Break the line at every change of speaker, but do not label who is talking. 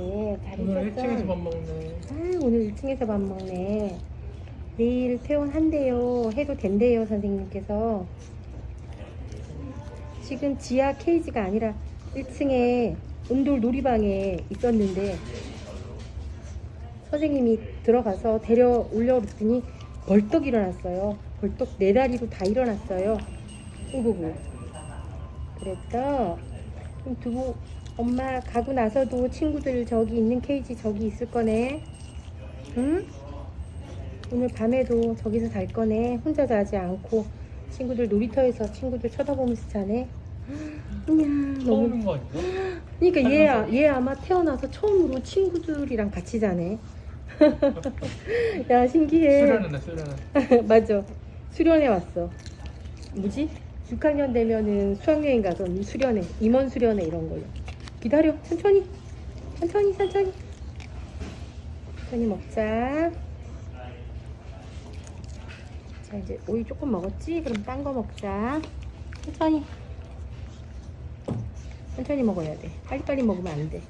이렇게 잘
오늘
있었어.
1층에서 밥 먹네.
아, 오늘 1층에서 밥 먹네. 내일 퇴원한대요. 해도 된대요, 선생님께서. 지금 지하 케이지가 아니라 1층에 온돌 놀이방에 있었는데 선생님이 들어가서 데려 올려 그랬더니 벌떡 일어났어요. 벌떡 네 다리로 다 일어났어요. 오구구. 그래서 좀 두고 엄마 가고 나서도 친구들 저기 있는 케이지 저기 있을 거네. 응? 오늘 밤에도 저기서 잘 거네. 혼자 자지 않고 친구들 놀이터에서 친구들 쳐다보면서 자네. 이야 너무.
거 아니야?
그러니까 얘, 아- 얘 아마 태어나서 처음으로 친구들이랑 같이 자네. 야 신기해.
수련회네, 수련회.
맞아. 수련회 왔어. 뭐지? 6학년 되면은 수학여행 가서 수련회, 임원 수련회 이런 걸로. 기다려. 천천히. 천천히, 천천히. 천천히 먹자. 자, 이제 오이 조금 먹었지? 그럼 딴 거 먹자. 천천히. 천천히 먹어야 돼. 빨리빨리 먹으면 안 돼.